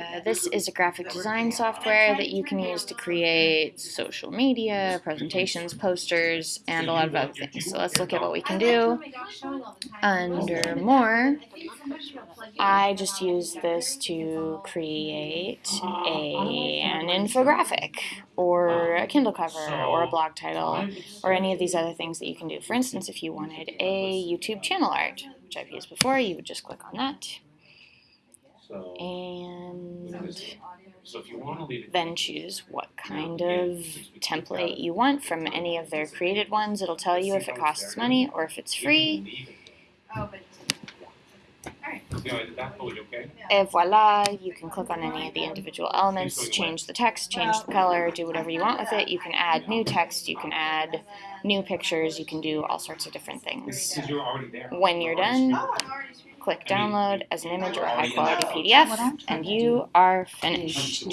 Uh, this is a graphic design software that you can use to create social media, presentations, posters, and a lot of other things. So let's look at what we can do. Under More, I just use this to create a, an infographic, or a Kindle cover, or a blog title, or any of these other things that you can do. For instance, if you wanted a YouTube channel art, which I've used before, you would just click on that. And so if you want to leave it. then choose what kind of template you want from any of their created ones. It'll tell you if it costs money or if it's free. Oh, but. You know, that was okay? And voila, you can click on any of the individual elements, change the text, change the color, do whatever you want with it. You can add new text, you can add new pictures, you can do all sorts of different things. Because you're already there. When you're done, click download as an image or a high quality PDF, and you are finished.